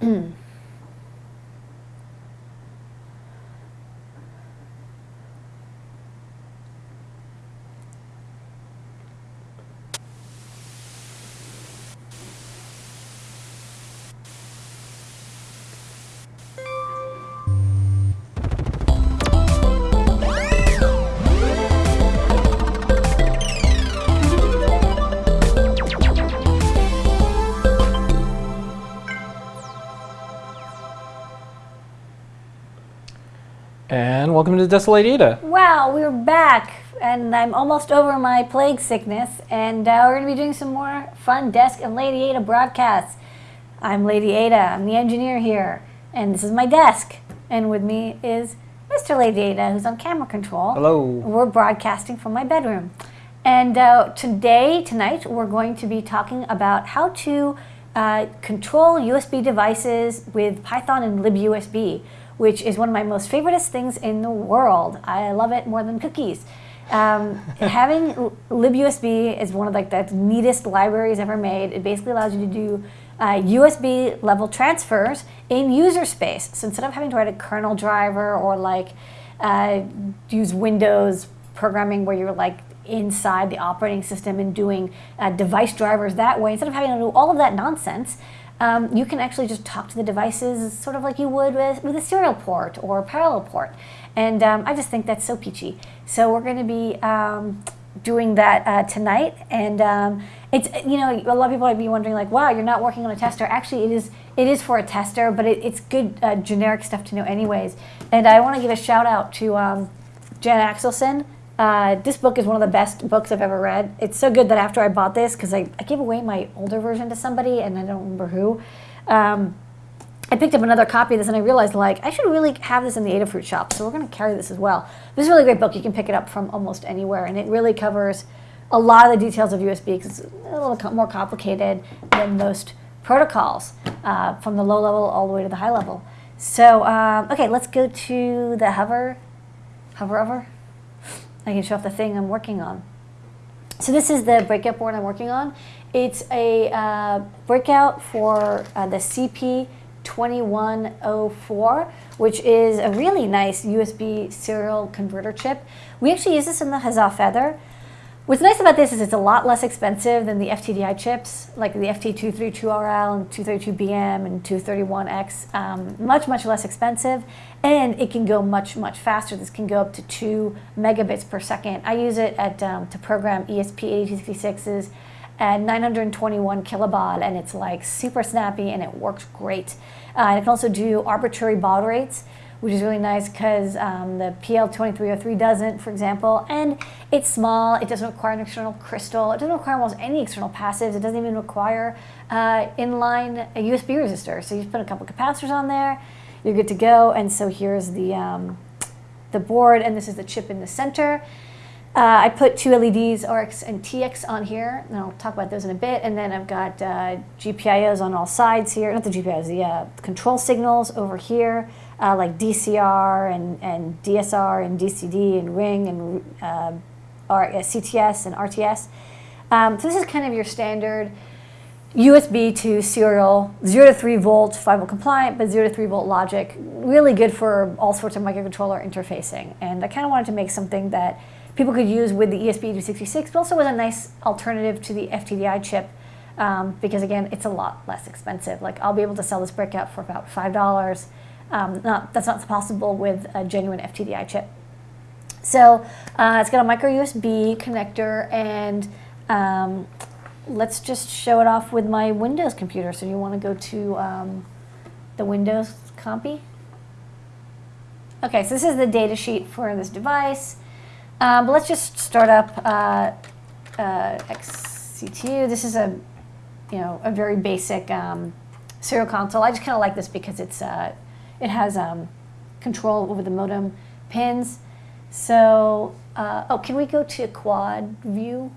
And welcome to Desk of Lady Ada. Wow, we're back, and I'm almost over my plague sickness, and uh, we're going to be doing some more fun desk and Lady Ada broadcasts. I'm Lady Ada, I'm the engineer here, and this is my desk, and with me is Mr. Lady Ada, who's on camera control. Hello. We're broadcasting from my bedroom. And uh, today, tonight, we're going to be talking about how to uh, control USB devices with Python and libUSB which is one of my most favoriteest things in the world. I love it more than cookies. Um, having libUSB is one of like the neatest libraries ever made. It basically allows you to do uh, USB level transfers in user space. So instead of having to write a kernel driver or like uh, use Windows programming where you're like inside the operating system and doing uh, device drivers that way, instead of having to do all of that nonsense, um, you can actually just talk to the devices sort of like you would with, with a serial port or a parallel port. And um, I just think that's so peachy. So we're going to be um, doing that uh, tonight. And um, it's, you know, a lot of people might be wondering like, wow, you're not working on a tester. Actually, it is, it is for a tester, but it, it's good uh, generic stuff to know anyways. And I want to give a shout out to um, Jan Axelson, uh, this book is one of the best books I've ever read. It's so good that after I bought this, because I, I, gave away my older version to somebody and I don't remember who, um, I picked up another copy of this and I realized like I should really have this in the Adafruit shop. So we're going to carry this as well. This is a really great book. You can pick it up from almost anywhere and it really covers a lot of the details of USB because it's a little more complicated than most protocols uh, from the low level all the way to the high level. So, um, okay, let's go to the hover, hover over. I can show off the thing I'm working on. So this is the breakout board I'm working on. It's a uh, breakout for uh, the CP2104, which is a really nice USB serial converter chip. We actually use this in the Huzzah Feather. What's nice about this is it's a lot less expensive than the FTDI chips, like the FT232RL and 232BM and 231X. Um, much, much less expensive, and it can go much, much faster. This can go up to 2 megabits per second. I use it at um, to program ESP8266s at 921 kilobaud, and it's like super snappy, and it works great. Uh, and it can also do arbitrary baud rates, which is really nice because um, the PL2303 doesn't, for example, and it's small, it doesn't require an external crystal, it doesn't require almost any external passives, it doesn't even require uh, inline a USB resistor. So you just put a couple capacitors on there, you're good to go, and so here's the, um, the board, and this is the chip in the center. Uh, I put two LEDs, RX and TX on here, and I'll talk about those in a bit. And then I've got uh, GPIOs on all sides here, not the GPIOs, the uh, control signals over here uh, like DTR and, and DSR and DCD and Ring and uh, R, uh, CTS and RTS. Um, so this is kind of your standard USB to serial 0 to 3 volt, 5 volt compliant, but 0 to 3 volt logic. Really good for all sorts of microcontroller interfacing. And I kind of wanted to make something that people could use with the ESP8266, but also was a nice alternative to the FTDI chip um, because again, it's a lot less expensive. Like I'll be able to sell this breakout for about $5 um, not, that's not possible with a genuine FTDI chip. So uh, it's got a micro USB connector and um, let's just show it off with my Windows computer. So you want to go to um, the Windows compy? Okay, so this is the data sheet for this device. Um, but let's just start up uh, uh, XCTU. This is a, you know, a very basic um, serial console. I just kind of like this because it's uh, it has um, control over the modem pins. So, uh, oh, can we go to quad view?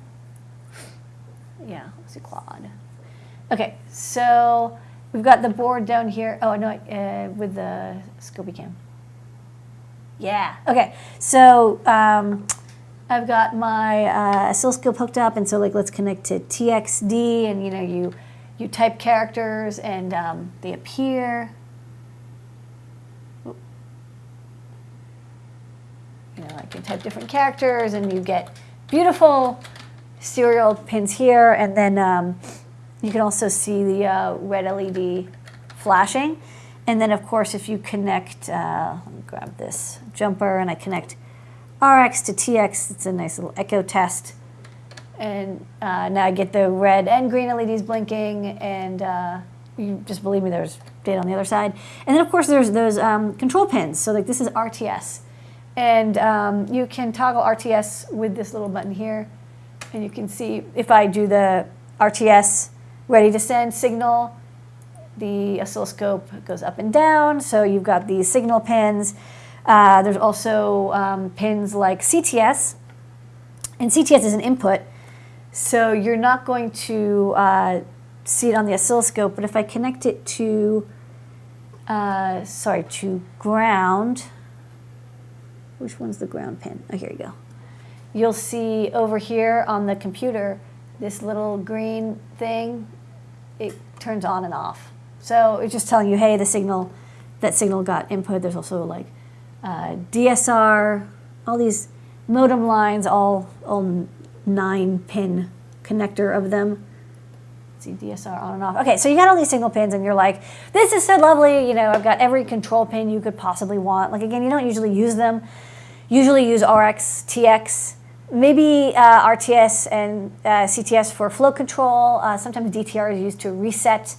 Yeah, let's do quad. Okay, so we've got the board down here. Oh, no, uh, with the Scopy cam. Yeah, okay. So um, I've got my uh, oscilloscope hooked up, and so like let's connect to TXD, and you know, you you type characters and um, they appear. You know, I can type different characters and you get beautiful serial pins here. And then um, you can also see the uh, red LED flashing. And then of course, if you connect, uh, let me grab this jumper and I connect RX to TX, it's a nice little echo test. And uh, now I get the red and green LEDs blinking and uh, you just believe me, there's data on the other side. And then of course there's those um, control pins. So like this is RTS. And um, you can toggle RTS with this little button here. And you can see if I do the RTS ready to send signal, the oscilloscope goes up and down. So you've got these signal pins. Uh, there's also um, pins like CTS. And CTS is an input. So you're not going to uh, see it on the oscilloscope, but if I connect it to, uh, sorry, to ground, which one's the ground pin? Oh, here you go. You'll see over here on the computer, this little green thing, it turns on and off. So it's just telling you, hey, the signal, that signal got input. There's also like uh, DSR, all these modem lines, all, all nine pin connector of them. See DSR on and off. Okay, so you got all these single pins and you're like, this is so lovely. You know, I've got every control pin you could possibly want. Like again, you don't usually use them. Usually use RX, TX, maybe uh, RTS and uh, CTS for flow control. Uh, sometimes DTR is used to reset,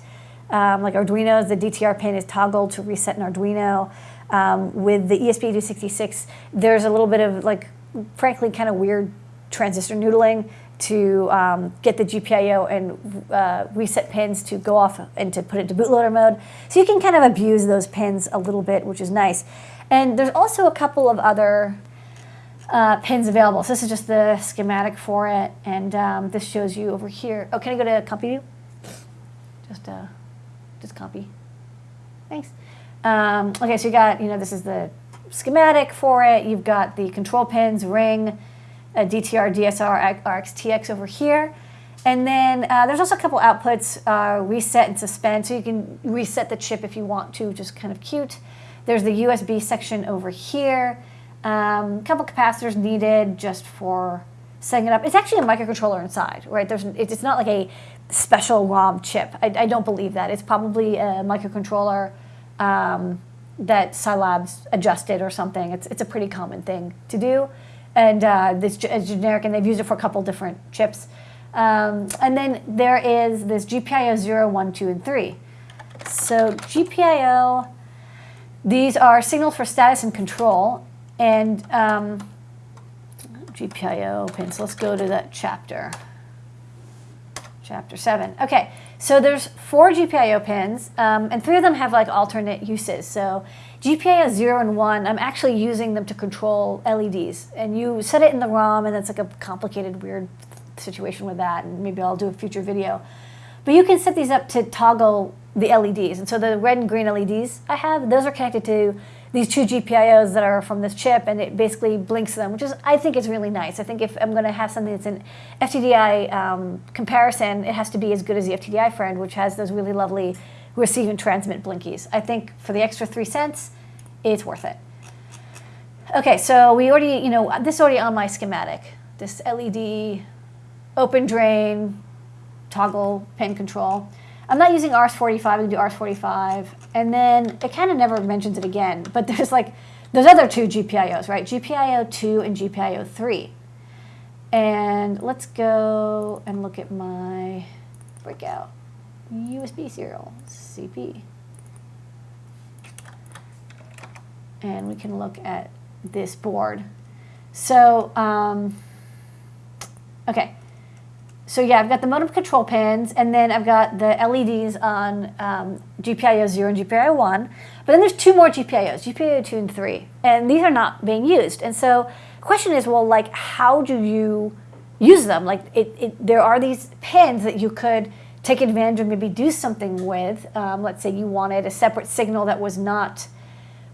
um, like Arduino, the DTR pin is toggled to reset an Arduino. Um, with the ESP8266, there's a little bit of like, frankly, kind of weird transistor noodling to um, get the GPIO and uh, reset pins to go off and to put it to bootloader mode. So you can kind of abuse those pins a little bit, which is nice. And there's also a couple of other uh, pins available. So this is just the schematic for it, and um, this shows you over here. Oh, can I go to copy view? Just, uh, just copy. Thanks. Um, okay, so you got, you know, this is the schematic for it. You've got the control pins, ring, DTR, DSR, RX, TX over here. And then uh, there's also a couple outputs, uh, reset and suspend, so you can reset the chip if you want to, just kind of cute. There's the USB section over here. Um, a couple capacitors needed just for setting it up. It's actually a microcontroller inside, right? There's, it's not like a special ROM chip. I, I don't believe that. It's probably a microcontroller um, that SiLab's adjusted or something. It's, it's a pretty common thing to do and uh, this is generic, and they've used it for a couple different chips. Um, and then there is this GPIO 0, 1, 2, and 3. So GPIO, these are signals for status and control. And um, GPIO pins, let's go to that chapter. Chapter 7. Okay, so there's four GPIO pins, um, and three of them have like alternate uses. So GPIO 0 and 1, I'm actually using them to control LEDs. And you set it in the ROM, and it's like a complicated, weird situation with that, and maybe I'll do a future video. But you can set these up to toggle the LEDs. And so the red and green LEDs I have, those are connected to these two GPIOs that are from this chip, and it basically blinks them, which is, I think is really nice. I think if I'm gonna have something that's an FTDI um, comparison, it has to be as good as the FTDI friend, which has those really lovely receive and transmit blinkies. I think for the extra three cents, it's worth it. Okay, so we already, you know, this is already on my schematic. This LED, open drain, toggle pin control. I'm not using RS-45, I'm gonna do RS-45. And then it kind of never mentions it again, but there's like, there's other two GPIOs, right? GPIO 2 and GPIO 3. And let's go and look at my breakout. USB serial, CP. And we can look at this board. So, um, okay. So yeah, I've got the modem control pins, and then I've got the LEDs on um, GPIO 0 and GPIO 1. But then there's two more GPIOs, GPIO 2 and 3. And these are not being used. And so the question is, well, like, how do you use them? Like, it, it, there are these pins that you could take advantage of, maybe do something with. Um, let's say you wanted a separate signal that was not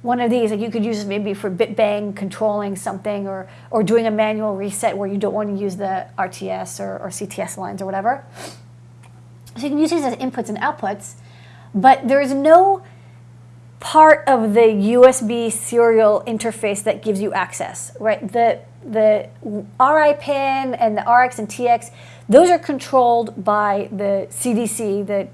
one of these, like you could use maybe for bit bang controlling something or, or doing a manual reset where you don't want to use the RTS or, or CTS lines or whatever. So you can use these as inputs and outputs, but there is no part of the USB serial interface that gives you access, right? The the RI pin and the RX and TX, those are controlled by the CDC, the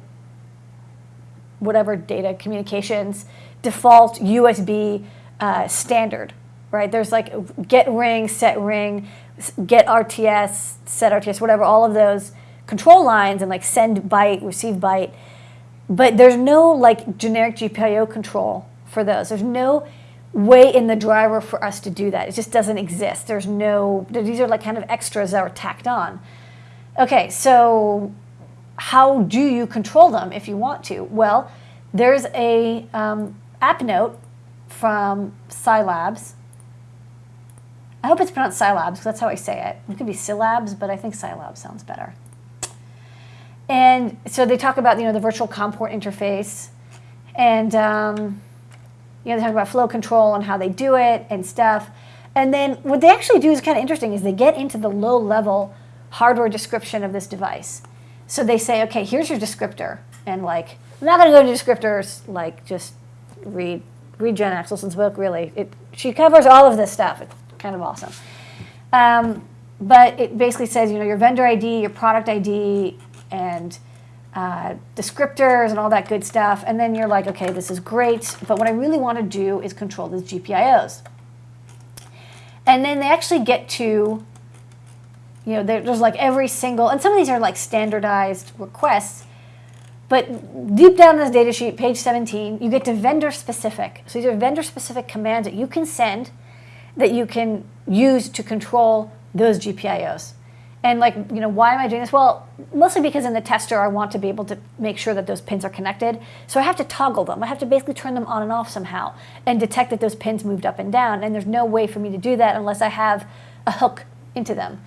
whatever data communications default USB uh, standard, right? There's like get ring, set ring, get RTS, set RTS, whatever, all of those control lines and like send byte, receive byte. But there's no like generic GPIO control for those. There's no way in the driver for us to do that. It just doesn't exist. There's no, these are like kind of extras that are tacked on. Okay, so how do you control them if you want to? Well, there's a um, app note from SiLabs. I hope it's pronounced SiLabs because that's how I say it. It could be SiLabs, but I think SiLabs sounds better. And so they talk about you know the virtual COM port interface, and um, you know they talk about flow control and how they do it and stuff. And then what they actually do is kind of interesting is they get into the low level hardware description of this device. So they say, okay, here's your descriptor, and like I'm not going to go into descriptors. Like just read read Jan Axelson's book. Really, it she covers all of this stuff. It's kind of awesome. Um, but it basically says, you know, your vendor ID, your product ID, and uh, descriptors and all that good stuff. And then you're like, okay, this is great, but what I really want to do is control these GPIOs. And then they actually get to, you know, there's like every single, and some of these are like standardized requests, but deep down in this data sheet, page 17, you get to vendor specific. So these are vendor specific commands that you can send that you can use to control those GPIOs. And like, you know, why am I doing this? Well, mostly because in the tester, I want to be able to make sure that those pins are connected. So I have to toggle them. I have to basically turn them on and off somehow and detect that those pins moved up and down. And there's no way for me to do that unless I have a hook into them.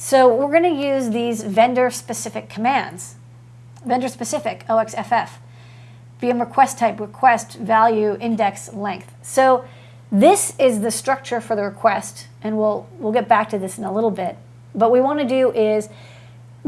So we're going to use these vendor-specific commands. Vendor-specific, OXFF. VM request type, request, value, index, length. So this is the structure for the request, and we'll, we'll get back to this in a little bit. What we want to do is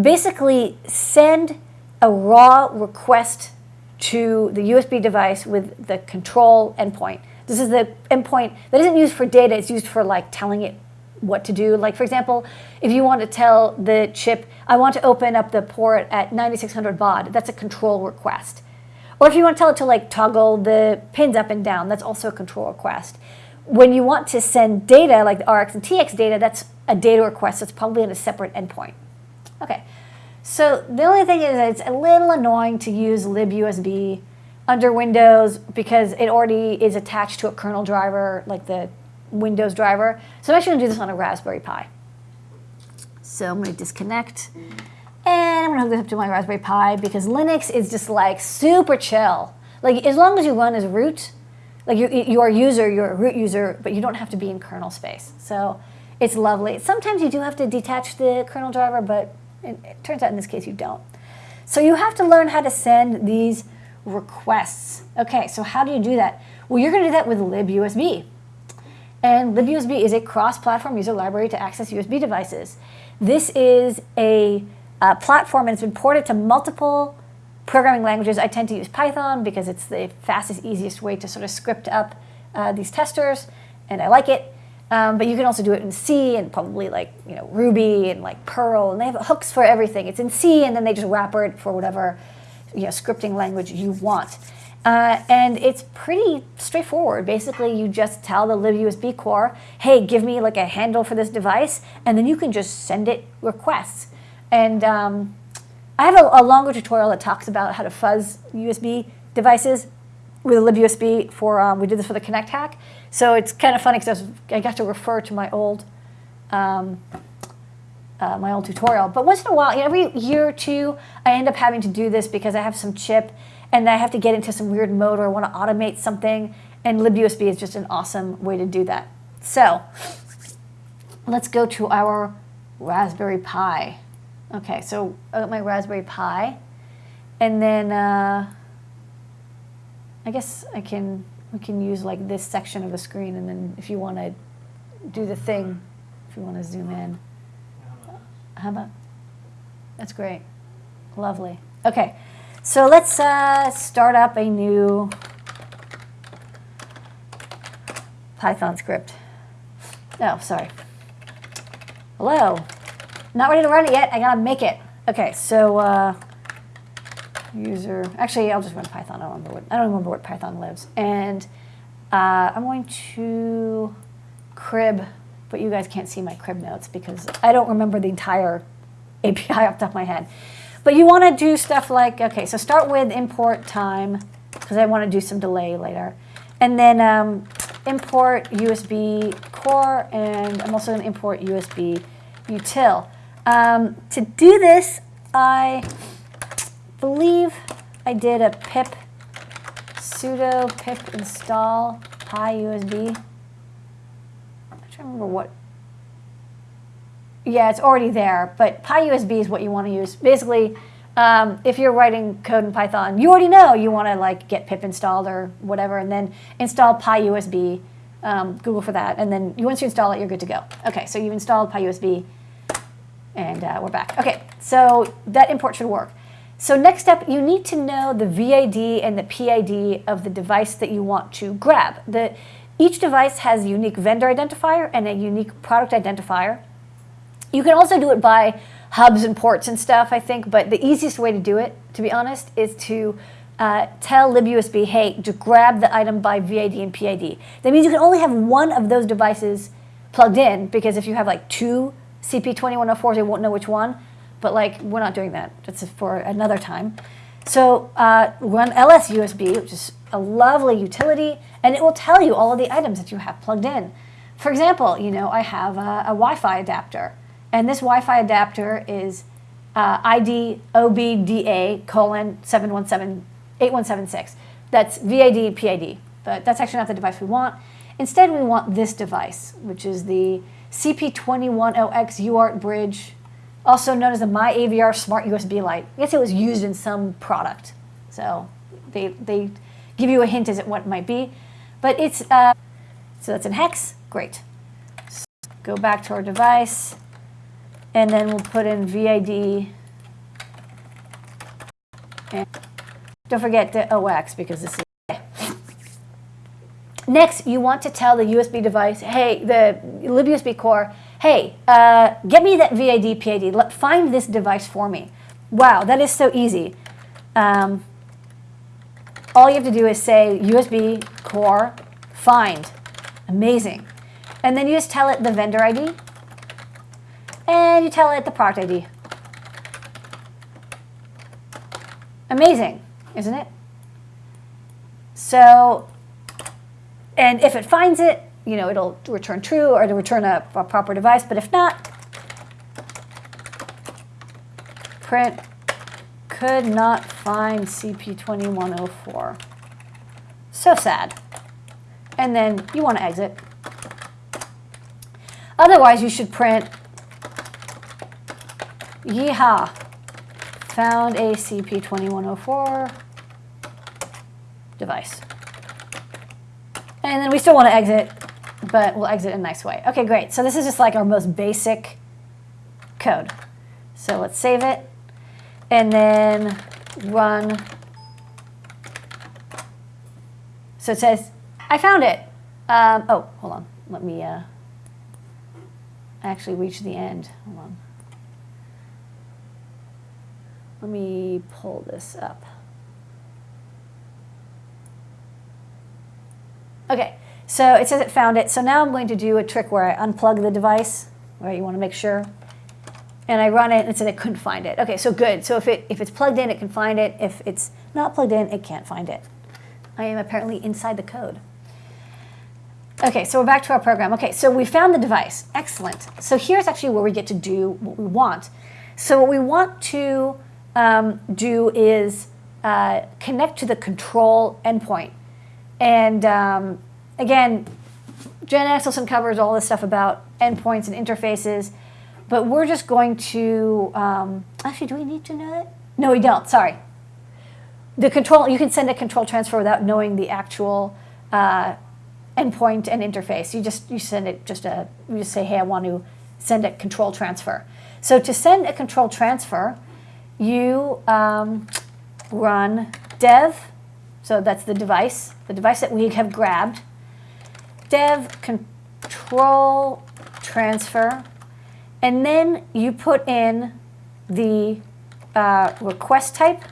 basically send a raw request to the USB device with the control endpoint. This is the endpoint that isn't used for data, it's used for like telling it what to do. Like for example, if you want to tell the chip, I want to open up the port at 9600 baud, that's a control request. Or if you want to tell it to like toggle the pins up and down, that's also a control request. When you want to send data, like the RX and TX data, that's a data request that's probably on a separate endpoint. Okay, so the only thing is it's a little annoying to use libusb under Windows because it already is attached to a kernel driver, like the Windows driver. So I'm actually gonna do this on a Raspberry Pi. So I'm gonna disconnect and I'm gonna hook this up to my Raspberry Pi because Linux is just like super chill. Like as long as you run as root, like you, you are a user, you're a root user, but you don't have to be in kernel space. So it's lovely. Sometimes you do have to detach the kernel driver, but it, it turns out in this case you don't. So you have to learn how to send these requests. Okay, so how do you do that? Well, you're going to do that with libusb. And libusb is a cross-platform user library to access USB devices. This is a, a platform and it's been ported to multiple programming languages. I tend to use Python because it's the fastest, easiest way to sort of script up uh, these testers, and I like it. Um, but you can also do it in C and probably like you know Ruby and like Perl, and they have hooks for everything. It's in C, and then they just wrap it for whatever you know scripting language you want. Uh, and it's pretty straightforward. Basically, you just tell the libusb core, "Hey, give me like a handle for this device," and then you can just send it requests. And um, I have a, a longer tutorial that talks about how to fuzz USB devices with libusb for um, we did this for the Kinect hack. So it's kind of funny because I, I, got to refer to my old um, uh, my old tutorial. But once in a while, every year or two, I end up having to do this because I have some chip and I have to get into some weird mode or I want to automate something. And libusb is just an awesome way to do that. So let's go to our Raspberry Pi. Okay, so I got my Raspberry Pi. And then uh, I guess I can we can use like this section of the screen and then if you want to do the thing, if you want to zoom in. How about? That's great. Lovely. Okay, so let's uh, start up a new Python script. Oh, sorry. Hello. Not ready to run it yet. I gotta make it. Okay, so uh, user. Actually, I'll just run Python. I don't remember what. I don't remember what Python lives. And uh, I'm going to crib, but you guys can't see my crib notes because I don't remember the entire API off the top of my head. But you want to do stuff like, okay, so start with import time, because I want to do some delay later. And then um, import USB core, and I'm also going to import USB util. Um, to do this, I believe I did a pip sudo pip install PyUSB. I'm to remember what yeah, it's already there, but PyUSB is what you want to use. Basically, um, if you're writing code in Python, you already know you want to like get pip installed or whatever, and then install PyUSB. Um, Google for that, and then once you install it, you're good to go. Okay, so you've installed PyUSB, and uh, we're back. Okay, so that import should work. So next step, you need to know the VID and the PID of the device that you want to grab. The, each device has a unique vendor identifier and a unique product identifier. You can also do it by hubs and ports and stuff, I think, but the easiest way to do it, to be honest, is to uh, tell libUSB, hey, to grab the item by VID and PID. That means you can only have one of those devices plugged in, because if you have like two CP2104s, they won't know which one, but like, we're not doing that. That's for another time. So uh, run LSUSB, which is a lovely utility, and it will tell you all of the items that you have plugged in. For example, you know, I have a, a Wi-Fi adapter. And this Wi-Fi adapter is uh, ID OBDA colon 717 8176. That's VID PID, but that's actually not the device we want. Instead, we want this device, which is the CP210X UART bridge, also known as the MyAVR Smart USB Light. I guess it was used in some product, so they, they give you a hint as to what it might be. But it's, uh, so that's in hex, great. So go back to our device. And then we'll put in VID. And don't forget the OX because this is. Next, you want to tell the USB device, hey, the libUSB core, hey, uh, get me that VID PID. Let, find this device for me. Wow, that is so easy. Um, all you have to do is say USB core find. Amazing. And then you just tell it the vendor ID and you tell it the product ID. Amazing, isn't it? So, and if it finds it, you know, it'll return true or it'll return a, a proper device, but if not, print could not find CP2104. So sad. And then you want to exit. Otherwise, you should print Yeehaw! Found a CP2104 device. And then we still want to exit, but we'll exit in a nice way. Okay, great. So this is just like our most basic code. So let's save it and then run. So it says, I found it. Um, oh, hold on. Let me uh, actually reach the end. Hold on. Let me pull this up. Okay, so it says it found it. So now I'm going to do a trick where I unplug the device, right? You want to make sure. And I run it and it said it couldn't find it. Okay, so good. So if, it, if it's plugged in, it can find it. If it's not plugged in, it can't find it. I am apparently inside the code. Okay, so we're back to our program. Okay, so we found the device. Excellent. So here's actually where we get to do what we want. So what we want to um, do is uh, connect to the control endpoint. And um, again, Jan Axelson covers all this stuff about endpoints and interfaces, but we're just going to, um, actually, do we need to know that? No, we don't, sorry. The control, you can send a control transfer without knowing the actual uh, endpoint and interface. You just, you send it just a, you just say, hey, I want to send a control transfer. So to send a control transfer, you um, run dev, so that's the device, the device that we have grabbed, dev control transfer, and then you put in the uh, request type,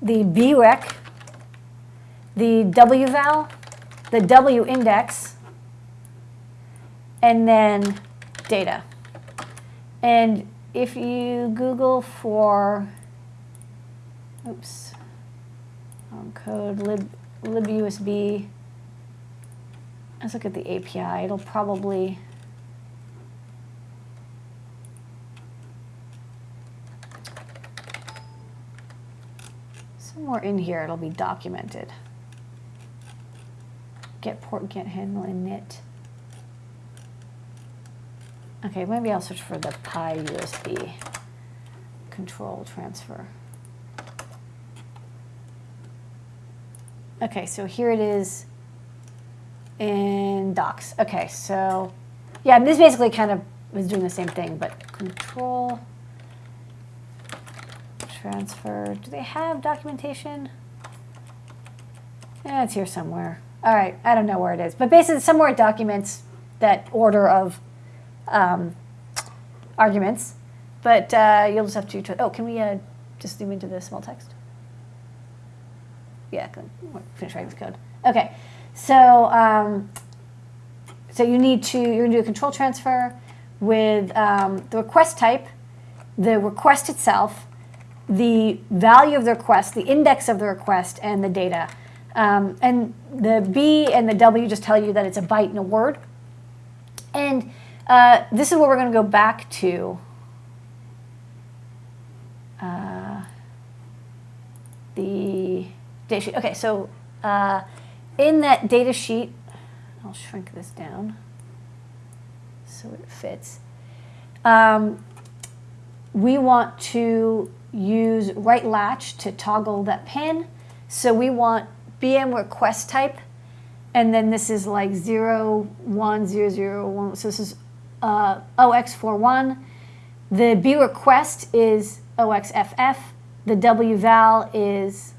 the brec, the wval, the w index, and then data. And if you Google for, oops, wrong code, lib, libusb, let's look at the API. It'll probably, somewhere in here it'll be documented. Get port, get handle, init. Okay, maybe I'll search for the PyUSB control transfer. Okay, so here it is in docs. Okay, so yeah, this basically kind of is doing the same thing, but control transfer. Do they have documentation? Yeah, it's here somewhere. All right, I don't know where it is, but basically somewhere it documents that order of um, arguments. But uh, you'll just have to. Oh, can we uh, just zoom into the small text? Yeah, finish writing this code. Okay, so um, so you need to you're gonna do a control transfer with um, the request type, the request itself, the value of the request, the index of the request, and the data. Um, and the B and the W just tell you that it's a byte and a word. And uh, this is where we're going to go back to uh, the data sheet. Okay, so uh, in that data sheet, I'll shrink this down so it fits. Um, we want to use write latch to toggle that pin. So we want BM request type, and then this is like 0, 1, 0, 0, 1. So this is uh, OX41. The B request is OXFF. The W val is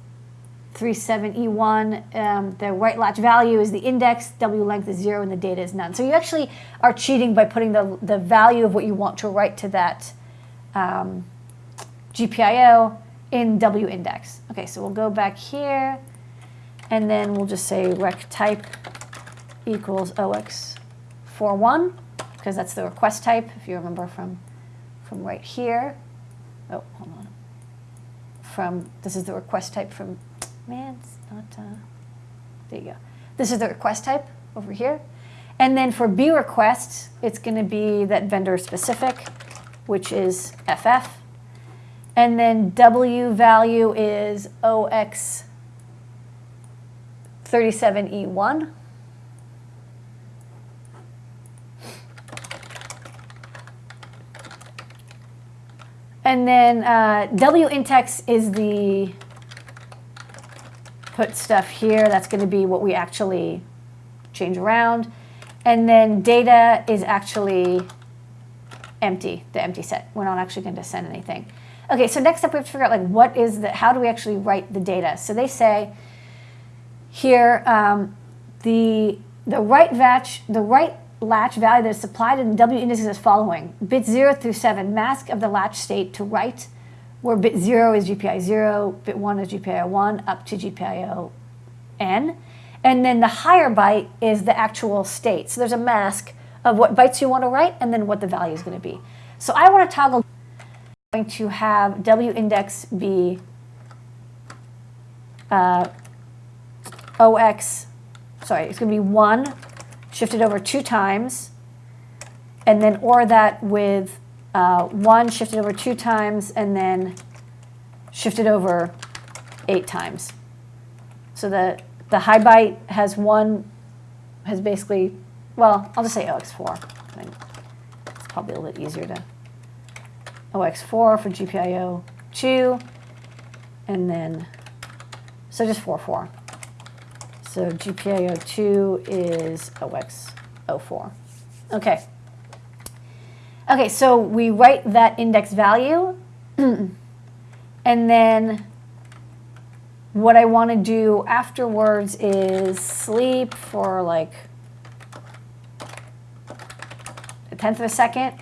37E1. Um, the write latch value is the index, W length is zero, and the data is none. So you actually are cheating by putting the, the value of what you want to write to that um, GPIO in W index. Okay, so we'll go back here, and then we'll just say rec type equals OX41 because that's the request type, if you remember from, from right here. Oh, hold on. From, this is the request type from, man, it's not, uh, there you go. This is the request type over here. And then for B requests, it's going to be that vendor specific, which is FF. And then W value is OX37E1. And then uh, W-intex is the put stuff here. That's going to be what we actually change around. And then data is actually empty, the empty set. We're not actually going to send anything. Okay, so next up we have to figure out like what is the, how do we actually write the data? So they say here um, the the write latch the write latch value that is supplied in W index is following. Bit 0 through 7, mask of the latch state to write, where bit 0 is GPIO 0, bit 1 is GPIO 1, up to GPIO n. And then the higher byte is the actual state. So there's a mask of what bytes you want to write and then what the value is going to be. So I want to toggle going to have W index be uh, OX, sorry, it's going to be 1 shifted over two times, and then OR that with uh, one shifted over two times, and then shifted over eight times. So the, the high byte has one, has basically, well, I'll just say OX4. It's probably a little bit easier to, OX4 for GPIO 2, and then, so just 4, 4. So GPIO2 is OX04. Okay. Okay, so we write that index value, and then what I want to do afterwards is sleep for like a tenth of a second,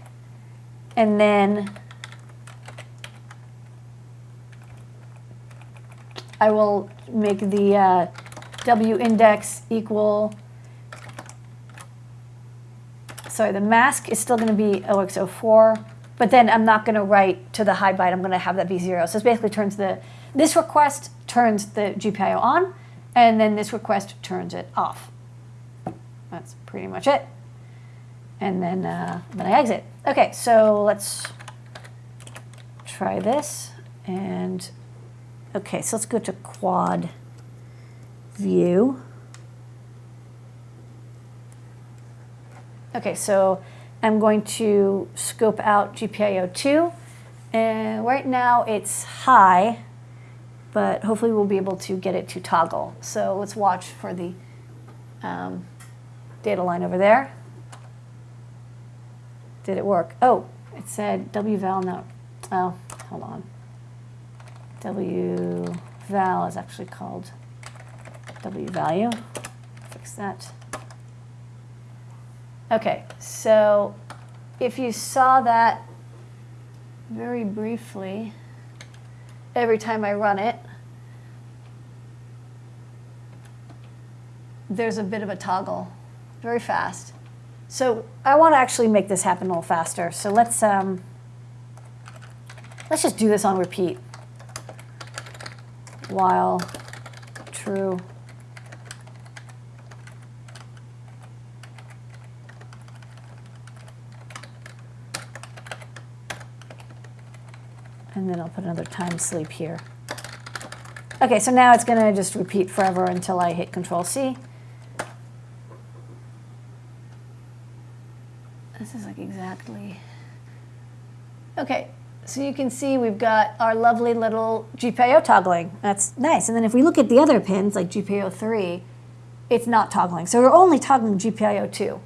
and then I will make the uh, W index equal. Sorry, the mask is still going to be OX04, but then I'm not going to write to the high byte. I'm going to have that be zero. So it basically turns the this request turns the GPIO on, and then this request turns it off. That's pretty much it. And then uh, then I exit. Okay, so let's try this and Okay, so let's go to quad view. Okay, so I'm going to scope out GPIO2. And right now it's high, but hopefully we'll be able to get it to toggle. So let's watch for the um, data line over there. Did it work? Oh, it said wval no. Oh, hold on. WVAL is actually called W value. Fix that. Okay, so if you saw that very briefly, every time I run it, there's a bit of a toggle, very fast. So I want to actually make this happen a little faster. So let's um, let's just do this on repeat while true. And then I'll put another time sleep here. Okay, so now it's going to just repeat forever until I hit Control C. This is like exactly. Okay, so you can see we've got our lovely little GPIO toggling. That's nice. And then if we look at the other pins, like GPIO 3, it's not toggling. So we're only toggling GPIO 2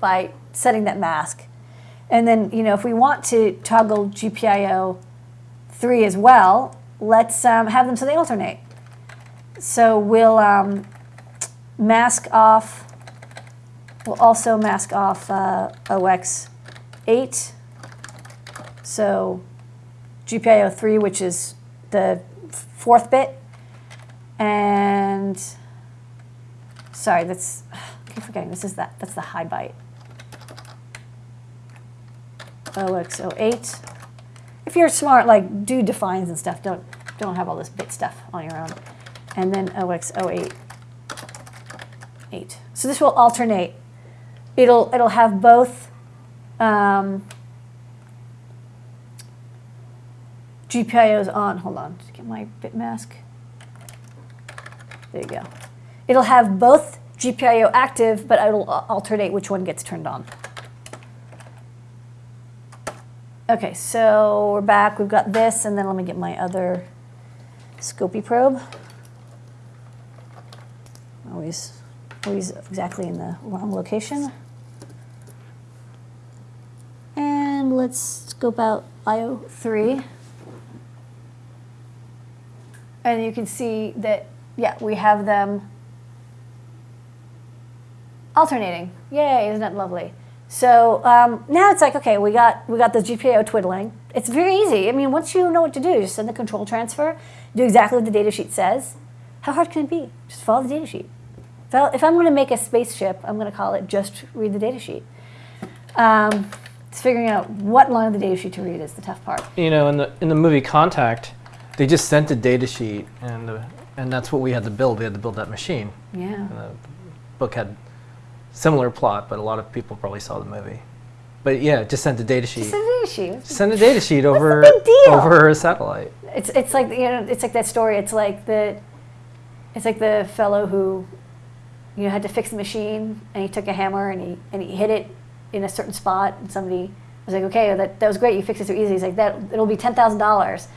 by setting that mask. And then, you know, if we want to toggle GPIO 3 as well, let's um, have them so they alternate. So we'll um, mask off, we'll also mask off uh, OX8. So GPIO 3, which is the fourth bit. And sorry, that's, I keep forgetting, this is that, that's the high byte. OX08. If you're smart, like do defines and stuff, don't, don't have all this bit stuff on your own. And then OX08. 8. So this will alternate. It'll, it'll have both um, GPIO's on. Hold on, just get my bit mask. There you go. It'll have both GPIO active, but it'll alternate which one gets turned on. Okay, so we're back. We've got this, and then let me get my other Scopy probe. Always, always exactly in the wrong location. And let's scope out IO3. And you can see that, yeah, we have them alternating. Yay, isn't that lovely? So um, now it's like, okay, we got, we got the GPIO twiddling. It's very easy. I mean, once you know what to do, you just send the control transfer, do exactly what the datasheet says. How hard can it be? Just follow the datasheet. If, I, if I'm going to make a spaceship, I'm going to call it just read the datasheet. Um, it's figuring out what line of the datasheet to read is the tough part. You know, in the in the movie Contact, they just sent a datasheet, and the, and that's what we had to build. We had to build that machine. Yeah. And the book had similar plot, but a lot of people probably saw the movie. But yeah, just sent a data sheet. Just a data sheet. Send a data sheet over over a satellite. It's it's like you know it's like that story. It's like the it's like the fellow who you know had to fix the machine and he took a hammer and he and he hit it in a certain spot and somebody was like, okay, that, that was great. You fixed it so easy. He's like, that it'll be ten thousand dollars.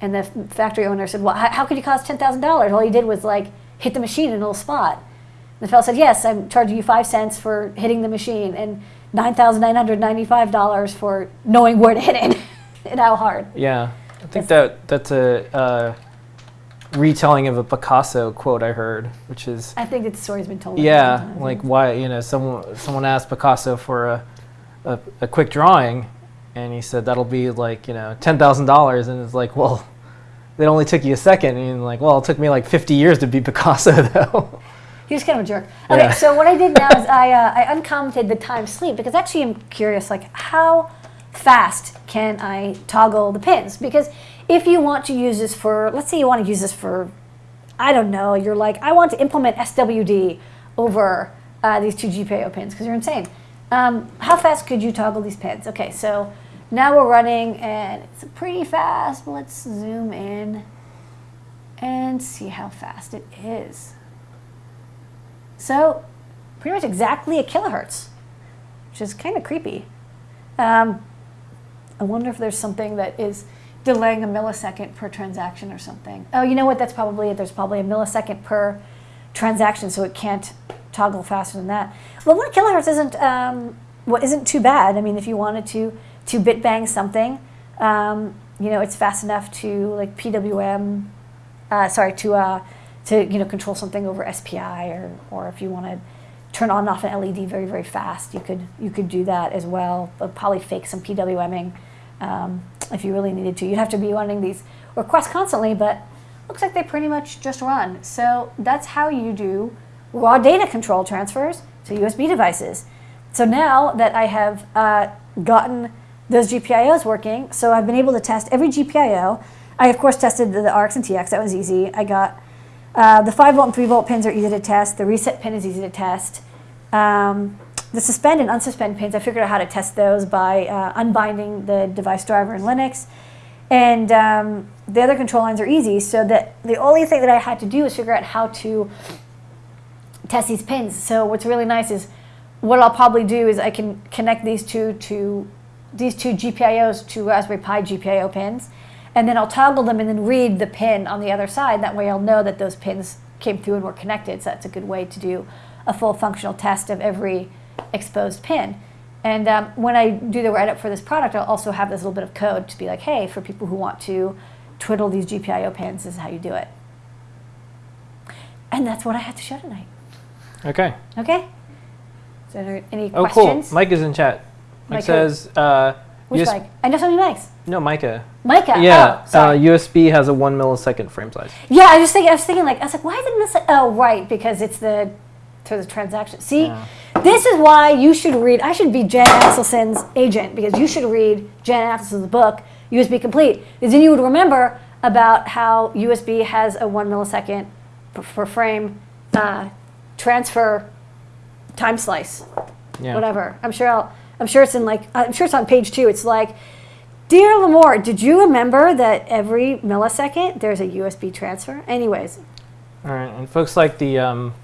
And the factory owner said, well, how, how could you cost ten thousand dollars? All he did was like hit the machine in a little spot. And the fellow said, yes, I'm charging you five cents for hitting the machine and nine thousand nine hundred ninety-five dollars for knowing where to hit it and how hard. Yeah, I think that that's a uh, retelling of a Picasso quote I heard, which is I think that story's been told. yeah, like why you know someone someone asked Picasso for a, a a quick drawing, and he said that'll be like you know ten thousand dollars, and it's like well, it only took you a second, and like well, it took me like fifty years to be Picasso though. He was kind of a jerk. Okay, Yeah. so what I did now is I, uh, I uncommented the time sleep because actually I'm curious, like how fast can I toggle the pins? Because if you want to use this for, let's say you want to use this for, I don't know, you're like, I want to implement SWD over uh, these two GPIO pins because you're insane. Um, how fast could you toggle these pins? Okay, so now we're running and it's pretty fast. Let's zoom in and see how fast it is. So, pretty much exactly a kilohertz, which is kind of creepy. Um, I wonder if there's something that is delaying a millisecond per transaction or something. Oh, you know what? That's probably it. There's probably a millisecond per transaction, so it can't toggle faster than that. Well, one kilohertz isn't um, what isn't too bad. I mean, if you wanted to to bit bang something, um, you know, it's fast enough to like PWM. Uh, sorry, to uh, to you know control something over SPI or or if you want to turn on and off an LED very very fast, you could you could do that as well. But probably fake some PWMing um, if you really needed to. You'd have to be running these requests constantly, but looks like they pretty much just run. So that's how you do raw data control transfers to USB devices. So now that I have uh, gotten those GPIOs working, so I've been able to test every GPIO. I of course tested the, the RX and TX. That was easy. I got uh, the 5 volt and 3 volt pins are easy to test. The reset pin is easy to test. Um, the suspend and unsuspend pins, I figured out how to test those by uh, unbinding the device driver in Linux. And um, the other control lines are easy, so that the only thing that I had to do was figure out how to test these pins. So what's really nice is what I'll probably do is I can connect these two to these two GPIOs to Raspberry Pi GPIO pins, and then I'll toggle them and then read the pin on the other side. That way I'll know that those pins came through and were connected. So that's a good way to do a full functional test of every exposed pin. And um, when I do the write-up for this product, I'll also have this little bit of code to be like, hey, for people who want to twiddle these GPIO pins, this is how you do it. And that's what I had to show tonight. okay. Okay? So any Oh, questions? Oh, cool. Mike is in chat. Mike Mike says, uh, Which US? I know so many mics. no, Micah. Micah. Yeah, Oh, sorry. uh, USB has a one millisecond frame size. yeah, I was thinking. I was thinking like I was like, why didn't this? Oh, right, because it's the to the transaction. See, Yeah. this is why you should read. I should be Jan Axelson's agent because you should read Jan Axelson's book, USB Complete. Because then you would remember about how USB has a one millisecond per, per frame uh, transfer time slice. Yeah. whatever. I'm sure I'll, I'm sure it's in like I'm sure it's on page two. It's like, dear Lamore, did you remember that every millisecond there's a USB transfer? Anyways, All right, and folks like the um,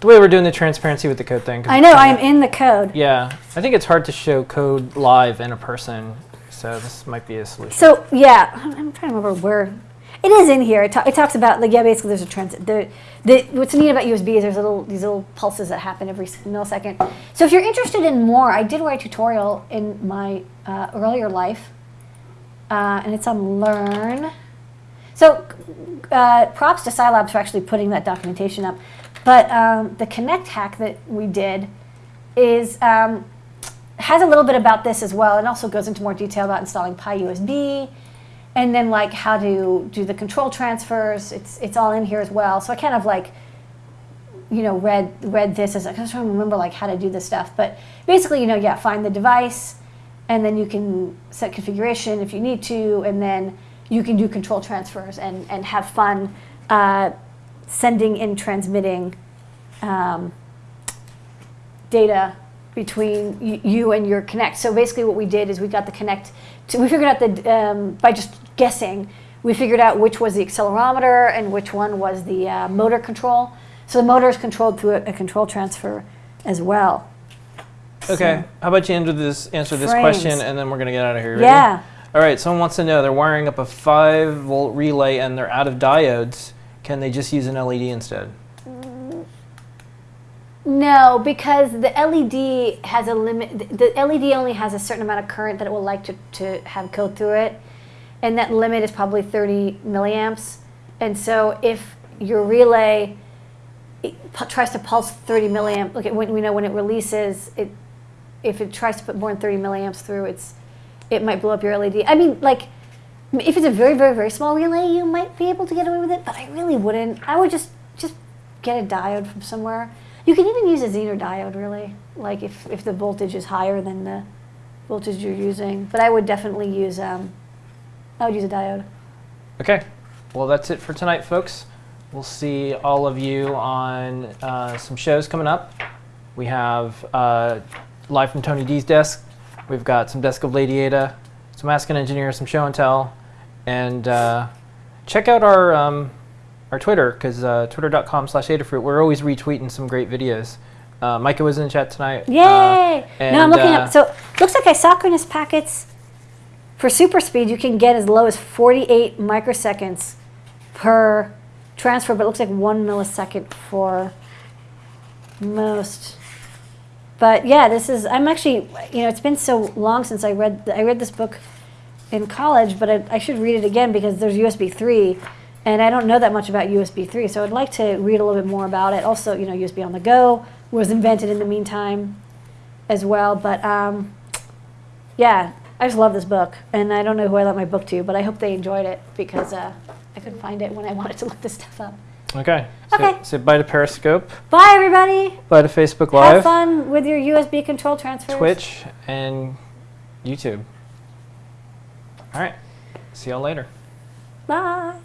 the way we're doing the transparency with the code thing. I know I'm in the code. Yeah, I think it's hard to show code live in a person, so this might be a solution. So yeah, I'm trying to remember where it is in here. It, ta- it talks about like yeah, basically there's a trans. The, the what's neat about USB is there's little these little pulses that happen every millisecond. So if you're interested in more, I did write a tutorial in my uh, earlier life, uh, and it's on Learn. So uh, props to SiLabs for actually putting that documentation up. But um, the Kinect hack that we did is um, has a little bit about this as well. It also goes into more detail about installing PyUSB and then like how to do the control transfers. It's it's all in here as well. So I kind of like you know read read this as I was trying to remember like how to do this stuff. But basically, you know, yeah, find the device, and then you can set configuration if you need to, and then you can do control transfers and and have fun uh, sending and transmitting. Um, data between you and your Kinect. So basically, what we did is we got the Kinect. To, we figured out that um, by just guessing, we figured out which was the accelerometer and which one was the uh, motor control. So the motor is controlled through a, a control transfer as well. okay, So- how about you answer this answer this question, and then we're gonna get out of here. Ready? yeah. All right. Someone wants to know they're wiring up a five volt relay and they're out of diodes. Can they just use an LED instead? No, because the LED has a limit. The LED only has a certain amount of current that it will like to, to have go through it, and that limit is probably 30 milliamps. And so if your relay tries to pulse 30 milliamp, look at when we know when it releases, it if it tries to put more than 30 milliamps through, it's it might blow up your LED. I mean, like if it's a very very very small relay, you might be able to get away with it, but I really wouldn't. I would just just get a diode from somewhere. You can even use a Zener diode, really, like if if the voltage is higher than the voltage you're using. But I would definitely use um, I would use a diode. Okay. Well, that's it for tonight, folks. We'll see all of you on uh, some shows coming up. We have uh, live from Tony D's desk. We've got some Desk of Lady Ada, some Ask an Engineer, some show and tell, and uh, check out our um, our Twitter because uh, twitter.com/slash Adafruit. We're always retweeting some great videos. Uh, Micah was in the chat tonight. Yay! Uh, now I'm looking uh, up. So looks like isochronous packets for super speed you can get as low as 48 microseconds per transfer, but it looks like one millisecond for most. But yeah, this is. I'm actually. You know, it's been so long since I read. I read this book in college, but I, I should read it again because there's USB 3, and I don't know that much about USB 3, so I'd like to read a little bit more about it. Also, you know, USB on the go was invented in the meantime as well. But um, yeah, I just love this book, and I don't know who I lent my book to, but I hope they enjoyed it because uh, I couldn't find it when I wanted to look this stuff up. Okay. Say, Okay. say bye to Periscope, Bye, everybody. bye to Facebook Live. Have fun with your USB control transfers. Twitch, and YouTube. All right. See y'all later. Bye.